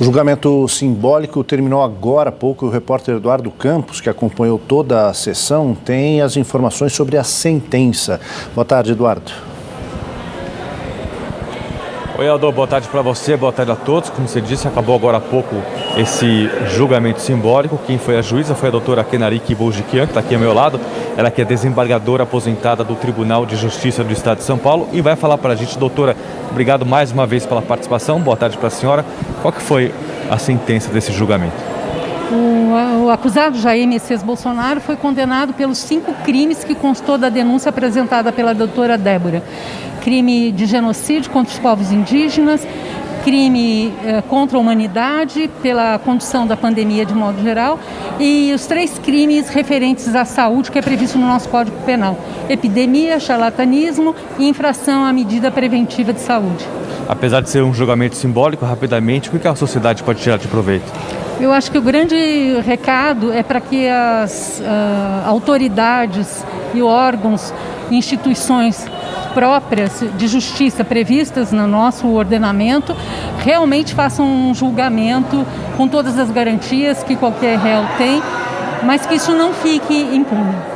O julgamento simbólico terminou agora há pouco. O repórter Eduardo Campos, que acompanhou toda a sessão, tem as informações sobre a sentença. Boa tarde, Eduardo. Oi, Aldo, boa tarde para você, boa tarde a todos. Como você disse, acabou agora há pouco esse julgamento simbólico. Quem foi a juíza foi a doutora Kenariki Boljikian, que está aqui ao meu lado. Ela que é desembargadora aposentada do Tribunal de Justiça do Estado de São Paulo e vai falar para a gente. Doutora, obrigado mais uma vez pela participação. Boa tarde para a senhora. Qual que foi a sentença desse julgamento? O, o, acusado Jair Messias Bolsonaro foi condenado pelos cinco crimes que constou da denúncia apresentada pela doutora Débora. Crime de genocídio contra os povos indígenas, crime eh, contra a humanidade pela condução da pandemia de modo geral e os três crimes referentes à saúde que é previsto no nosso Código Penal: epidemia, charlatanismo e infração à medida preventiva de saúde. Apesar de ser um julgamento simbólico, rapidamente, o que a sociedade pode tirar de proveito? Eu acho que o grande recado é para que as uh, autoridades e órgãos, instituições próprias de justiça previstas no nosso ordenamento realmente façam um julgamento com todas as garantias que qualquer réu tem, mas que isso não fique impune.